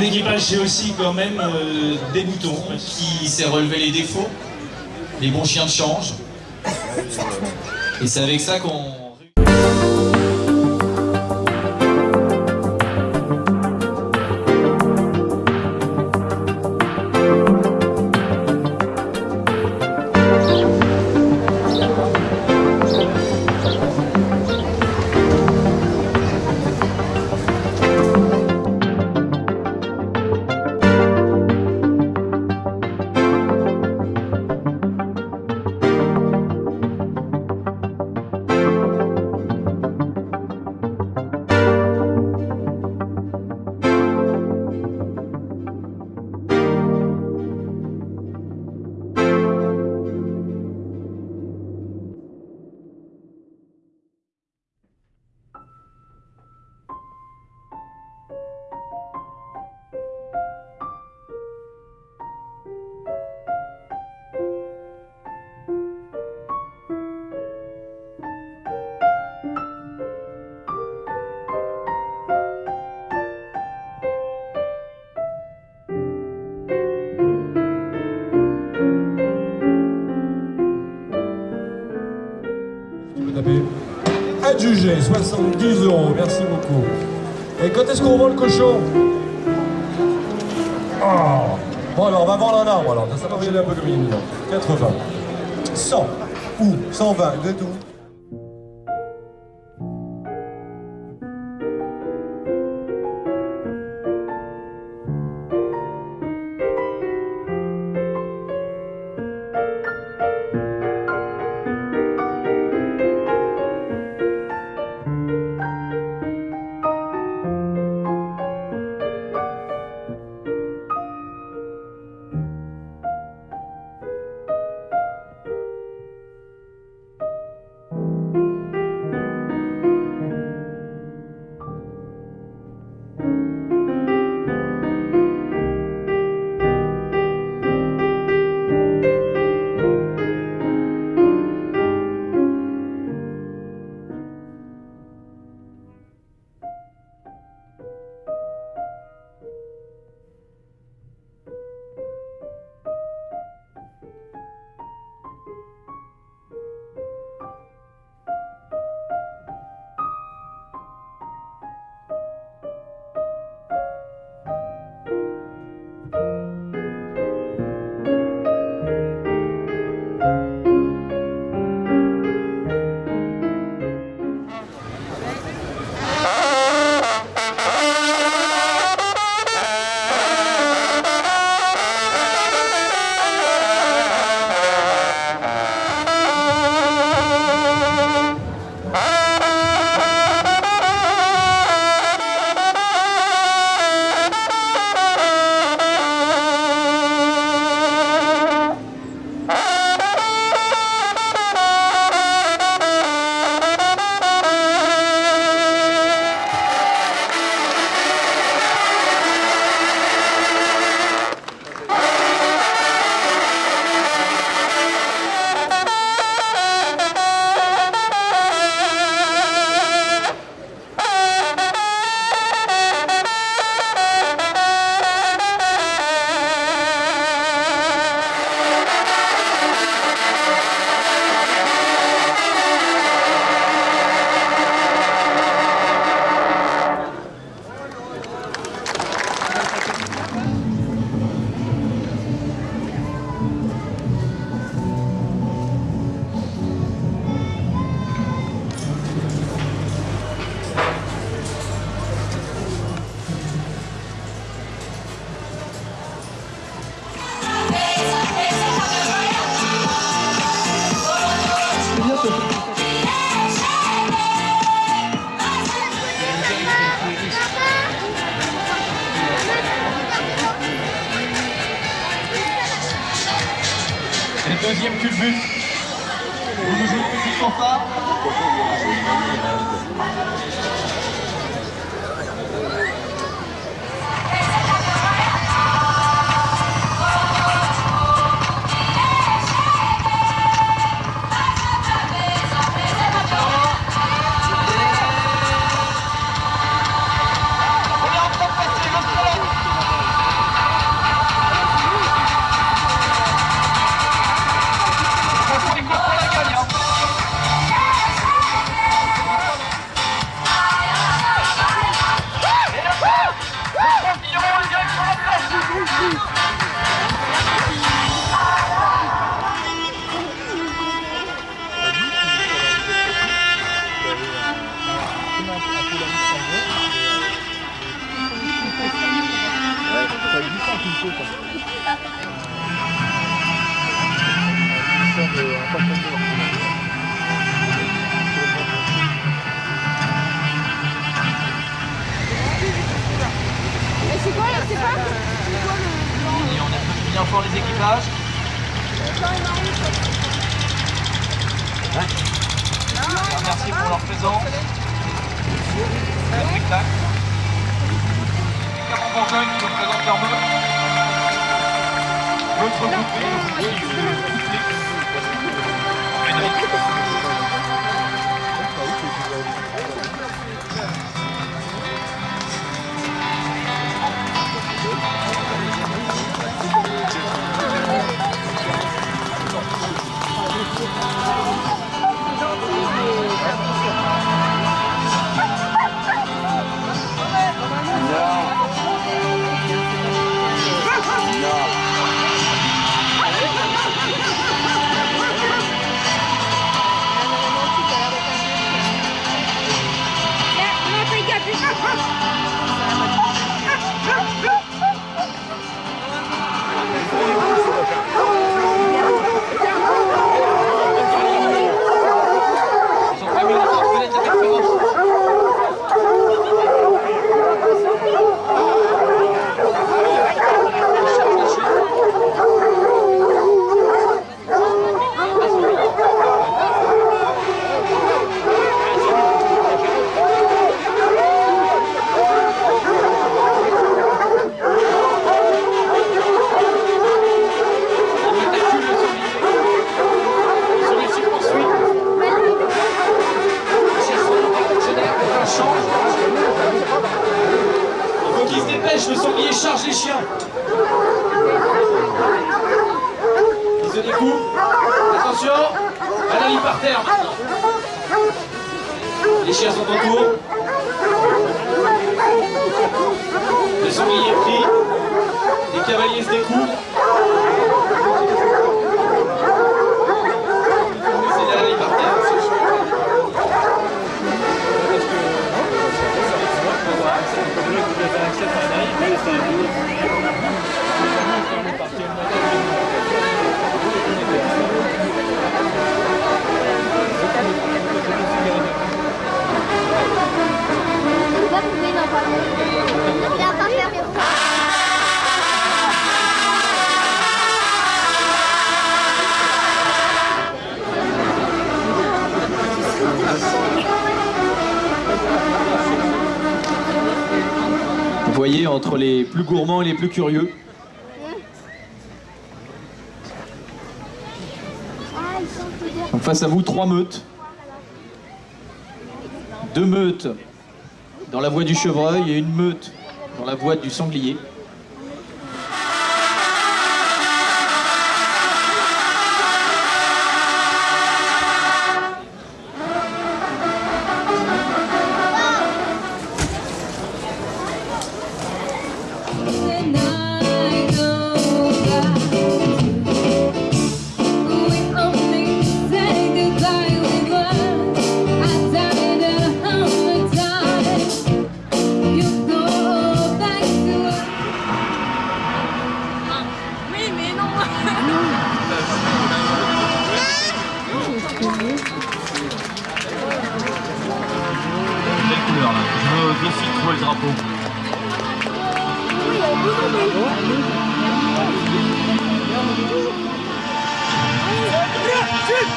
Un équipage, c'est aussi quand même euh, des boutons. qui sait relever les défauts, les bons chiens de change. Et c'est avec ça qu'on... Adjugé, 70 euros, merci beaucoup. Et quand est-ce qu'on vend le cochon? Oh Bon alors, on va vendre un arbre alors, ça va regarder un peu comme est 80. 100 ou 120, de tout. Et deuxième culbut. Vous nous jouez une petite fanfare Thank you. Les chiens sont en cours. Les sangliers prient. Les cavaliers se découvrent. plus gourmands, les plus curieux. Donc face à vous, trois meutes. Deux meutes dans la voie du chevreuil et une meute dans la voie du sanglier.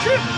是。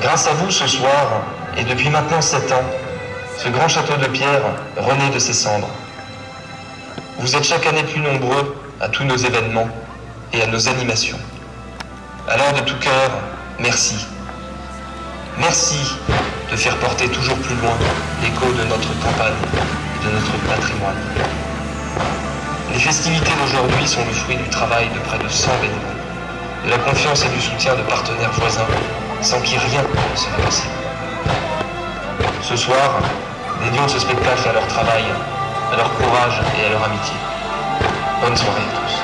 grâce à vous ce soir, et depuis maintenant sept ans, ce grand château de pierre renaît de ses cendres. Vous êtes chaque année plus nombreux à tous nos événements et à nos animations. Alors de tout cœur, merci. Merci de faire porter toujours plus loin l'écho de notre campagne et de notre patrimoine. Les festivités d'aujourd'hui sont le fruit du travail de près de 100 bénévoles, de la confiance et du soutien de partenaires voisins, sans qui rien ne serait possible. Ce soir, dédions ce spectacle à leur travail, à leur courage et à leur amitié. Bonne soirée à tous.